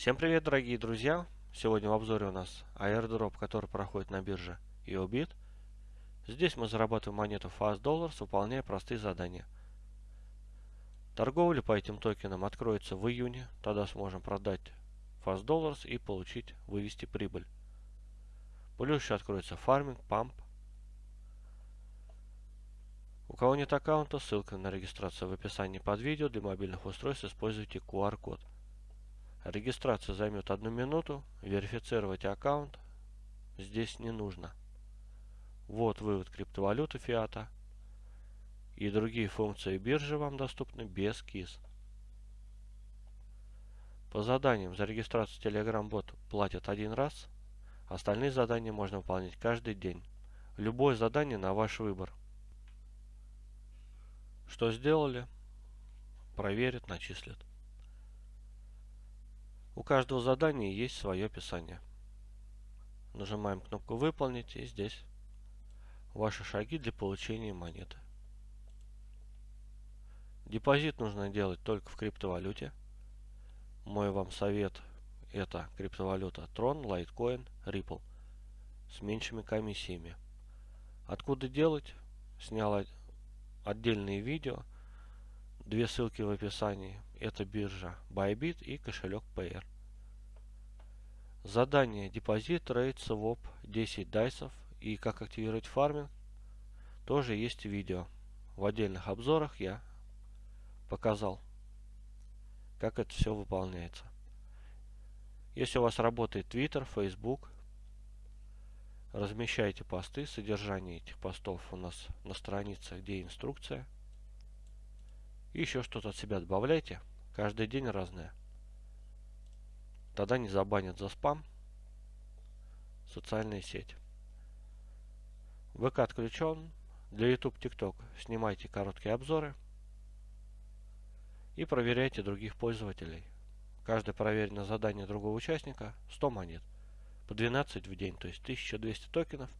Всем привет, дорогие друзья! Сегодня в обзоре у нас airdrop, который проходит на бирже EOBIT. Здесь мы зарабатываем монету Fast Dollars, выполняя простые задания. Торговля по этим токенам откроется в июне, тогда сможем продать Fast Dollars и получить, вывести прибыль. Плюс еще откроется фарминг, памп. У кого нет аккаунта, ссылка на регистрацию в описании под видео. Для мобильных устройств используйте QR-код. Регистрация займет одну минуту. Верифицировать аккаунт здесь не нужно. Вот вывод криптовалюты фиата. И другие функции биржи вам доступны без КИС. По заданиям за регистрацию Telegram-бот платят один раз. Остальные задания можно выполнять каждый день. Любое задание на ваш выбор. Что сделали? Проверят, начислят. У каждого задания есть свое описание. Нажимаем кнопку «Выполнить» и здесь ваши шаги для получения монеты. Депозит нужно делать только в криптовалюте. Мой вам совет это криптовалюта Tron, Litecoin, Ripple с меньшими комиссиями. Откуда делать? Снял отдельные видео. Две ссылки в описании. Это биржа Bybit и кошелек Payer. Задание депозит, рейд, своп, 10 дайсов и как активировать фарминг тоже есть видео. В отдельных обзорах я показал, как это все выполняется. Если у вас работает Twitter, Facebook, размещайте посты. Содержание этих постов у нас на странице, где инструкция. И еще что-то от себя добавляйте. Каждый день разное. Тогда не забанят за спам. Социальная сеть. ВК отключен. Для YouTube, TikTok снимайте короткие обзоры. И проверяйте других пользователей. Каждое проверенное задание другого участника 100 монет. По 12 в день, то есть 1200 токенов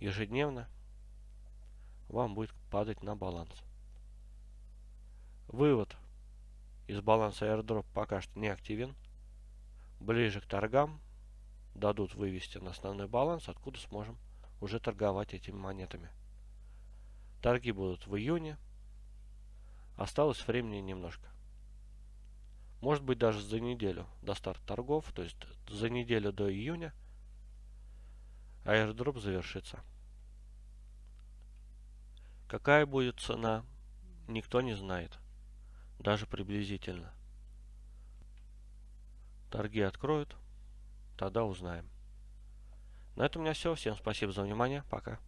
ежедневно вам будет падать на баланс. Вывод из баланса airdrop пока что не активен. Ближе к торгам дадут вывести на основной баланс, откуда сможем уже торговать этими монетами. Торги будут в июне. Осталось времени немножко. Может быть даже за неделю до старта торгов, то есть за неделю до июня airdrop завершится. Какая будет цена, никто не знает даже приблизительно. Торги откроют, тогда узнаем. На этом у меня все. Всем спасибо за внимание. Пока.